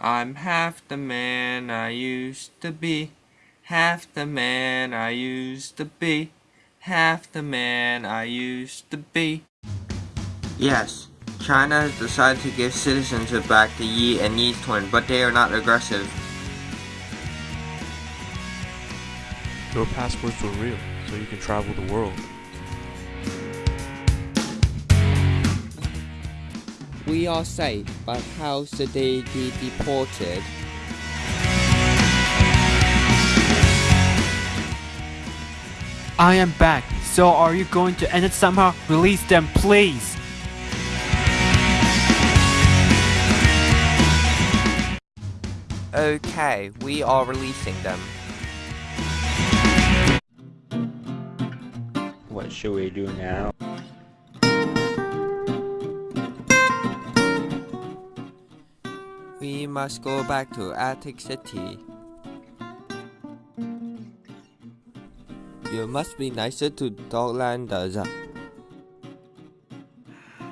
I'm half the man I used to be. Half the man I used to be. Half the man I used to be. Yes, China has decided to give citizenship back to Yi and Yi's twin, but they are not aggressive. Your passports were real, so you can travel the world. We are safe, but how should they be deported? I am back. So are you going to end it somehow? Release them, please. Okay, we are releasing them. What should we do now? We must go back to Attic City. You must be nicer to Doglanders.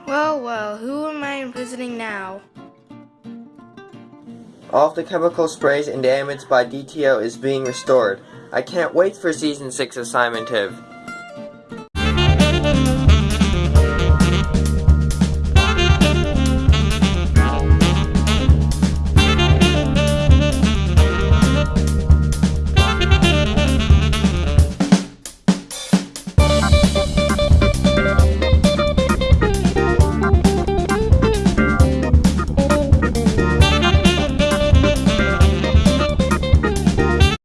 Well, well, who am I imprisoning now? All of the chemical sprays and damage by DTO is being restored. I can't wait for Season 6 of Simon Tiv.